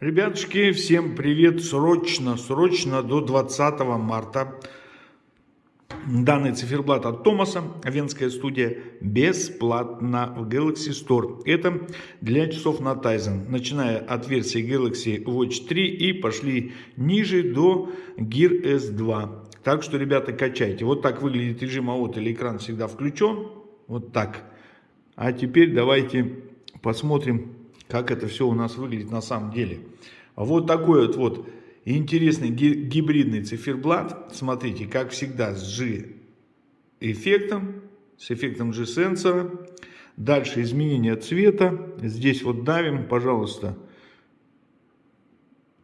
Ребятушки, всем привет! Срочно, срочно до 20 марта данный циферблат от Томаса, Венская студия, бесплатно в Galaxy Store. Это для часов на Tizen, начиная от версии Galaxy Watch 3 и пошли ниже до Gear S2. Так что, ребята, качайте. Вот так выглядит режим АОТ или экран всегда включен. Вот так. А теперь давайте посмотрим как это все у нас выглядит на самом деле. Вот такой вот, вот интересный гибридный циферблат. Смотрите, как всегда с G-эффектом, с эффектом G-сенсора. Дальше изменение цвета. Здесь вот давим, пожалуйста.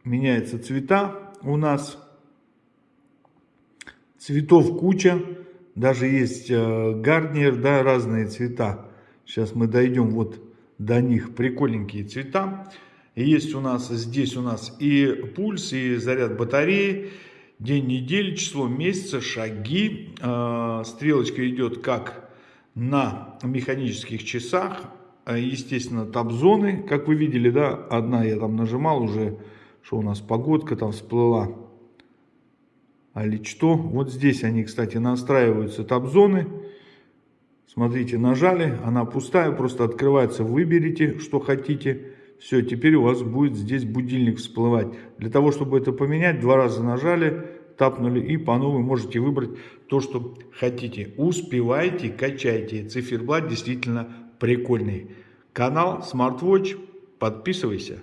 Меняются цвета у нас. Цветов куча. Даже есть э, гарднер, да, разные цвета. Сейчас мы дойдем вот до них прикольненькие цвета. есть у нас здесь у нас и пульс, и заряд батареи, день недели, число месяца, шаги. А, стрелочка идет как на механических часах. А, естественно, таб-зоны, как вы видели, да, одна я там нажимал уже, что у нас погодка там всплыла. А ли что? Вот здесь они, кстати, настраиваются таб-зоны. Смотрите, нажали, она пустая, просто открывается, выберите, что хотите. Все, теперь у вас будет здесь будильник всплывать. Для того, чтобы это поменять, два раза нажали, тапнули и по новой можете выбрать то, что хотите. Успевайте, качайте. Циферблат действительно прикольный. Канал SmartWatch, подписывайся.